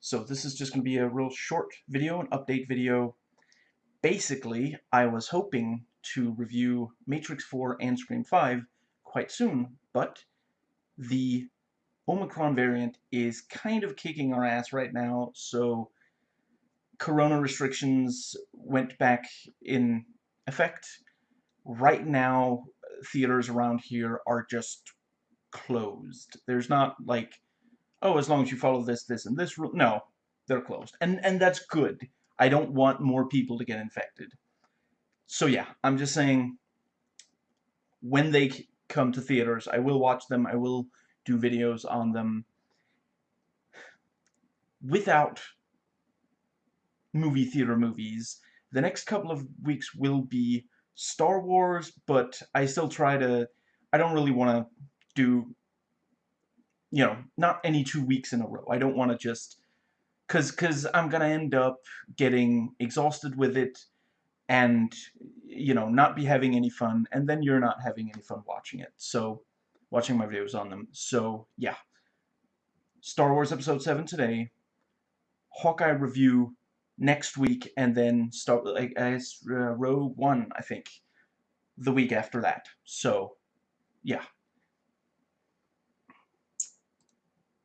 So this is just going to be a real short video, an update video. Basically, I was hoping to review Matrix 4 and Scream 5 quite soon, but the Omicron variant is kind of kicking our ass right now, so corona restrictions went back in effect. Right now, theaters around here are just closed. There's not like oh, as long as you follow this, this, and this rule. No, they're closed. And, and that's good. I don't want more people to get infected. So yeah, I'm just saying, when they come to theaters, I will watch them. I will do videos on them without movie theater movies. The next couple of weeks will be Star Wars, but I still try to... I don't really want to do you know, not any two weeks in a row. I don't want to just, cause, cause I'm gonna end up getting exhausted with it, and you know, not be having any fun, and then you're not having any fun watching it. So, watching my videos on them. So yeah, Star Wars Episode Seven today, Hawkeye review next week, and then start like as uh, Rogue One, I think, the week after that. So, yeah.